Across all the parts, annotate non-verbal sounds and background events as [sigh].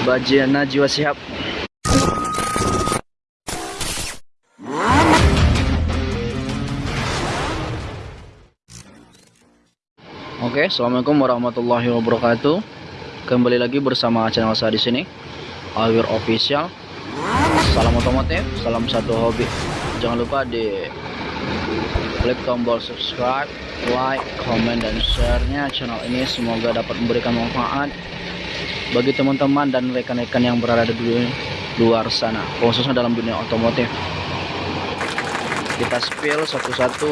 Bajana jiwa siap. Oke, assalamualaikum warahmatullahi wabarakatuh. Kembali lagi bersama channel saya di sini, Awir Official. Salam otomotif, salam satu hobi. Jangan lupa di klik tombol subscribe, like, comment, dan share-nya channel ini. Semoga dapat memberikan manfaat bagi teman-teman dan rekan-rekan yang berada di luar sana, khususnya dalam dunia otomotif. Kita spill satu-satu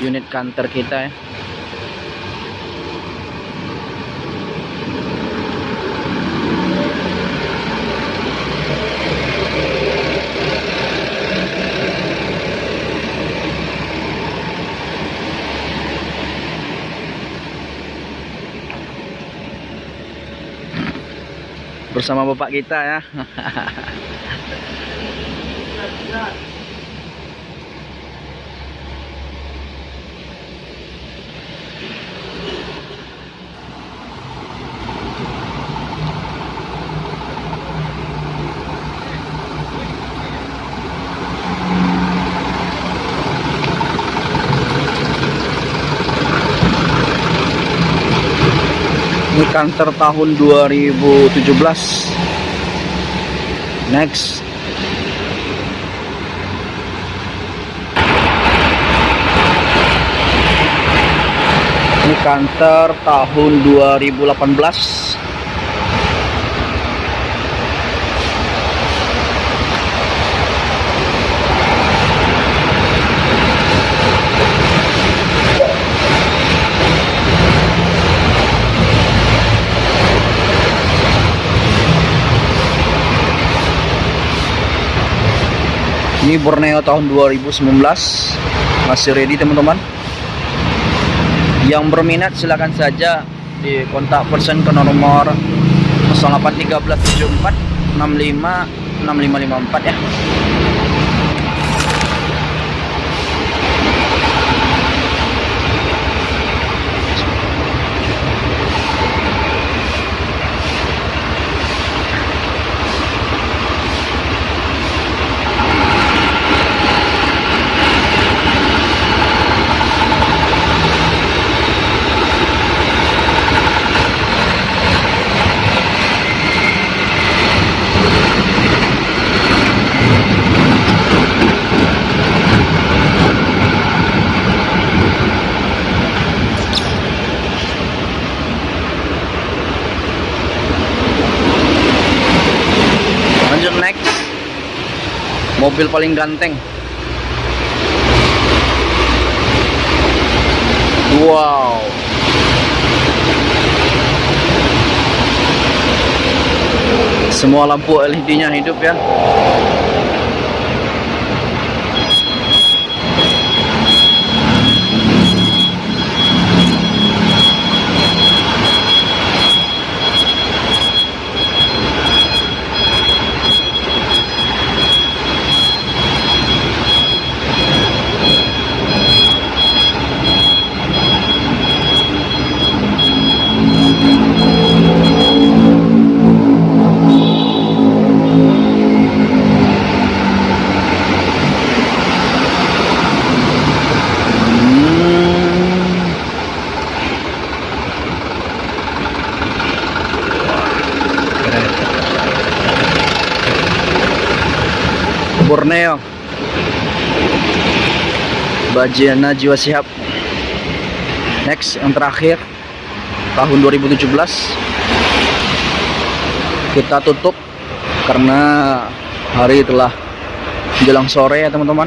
unit kantor kita ya. Bersama bapak kita ya [laughs] ini kantor tahun 2017 next. Ini kantor tahun 2018 ini Borneo tahun 2019 masih ready teman-teman? Yang berminat silahkan saja di kontak person ke nomor 081374 65 6554 ya lanjut next mobil paling ganteng. Wow. Semua lampu LED nya hidup ya Borneo. Bajana Jiwa Siap Next yang terakhir tahun 2017 kita tutup karena hari telah jelang sore ya teman-teman.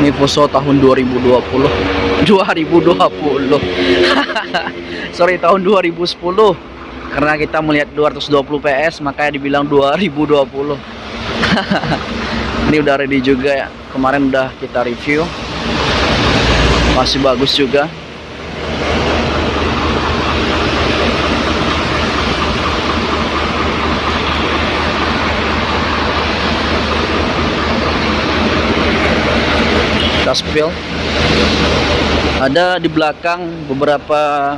Ini Fuso tahun 2020 2020 [laughs] [laughs] sorry tahun 2010 karena kita melihat 220 PS makanya dibilang 2020 [laughs] ini udah ready juga ya. Kemarin udah kita review. Masih bagus juga. Spill. Ada di belakang beberapa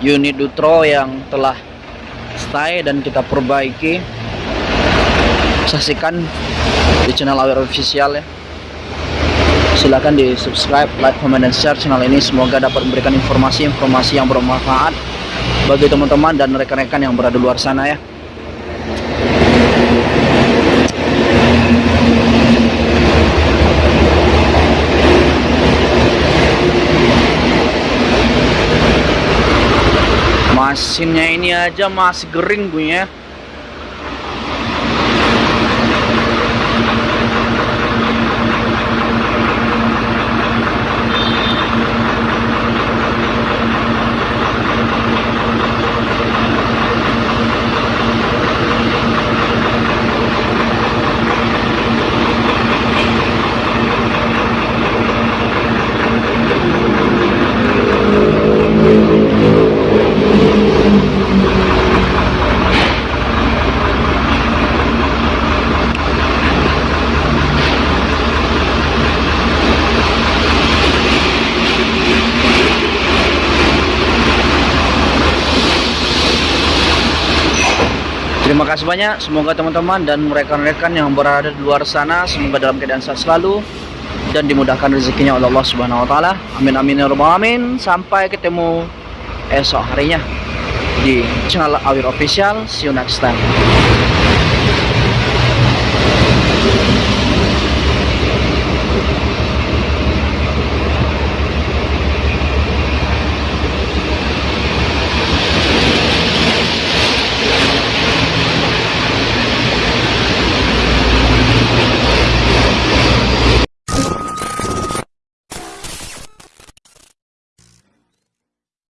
unit Dutro yang telah stay dan kita perbaiki. Saksikan di channel Aware Official ya. Silahkan di subscribe, like, comment, dan share channel ini. Semoga dapat memberikan informasi-informasi yang bermanfaat bagi teman-teman dan rekan-rekan yang berada di luar sana ya Mesinnya ini aja masih kering punya. Terima kasih banyak. Semoga teman-teman dan rekan-rekan yang berada di luar sana semoga dalam keadaan sehat selalu dan dimudahkan rezekinya oleh Allah Subhanahu wa taala. Amin amin ya rabbal alamin. Sampai ketemu esok harinya di channel Awir Official. See you next time.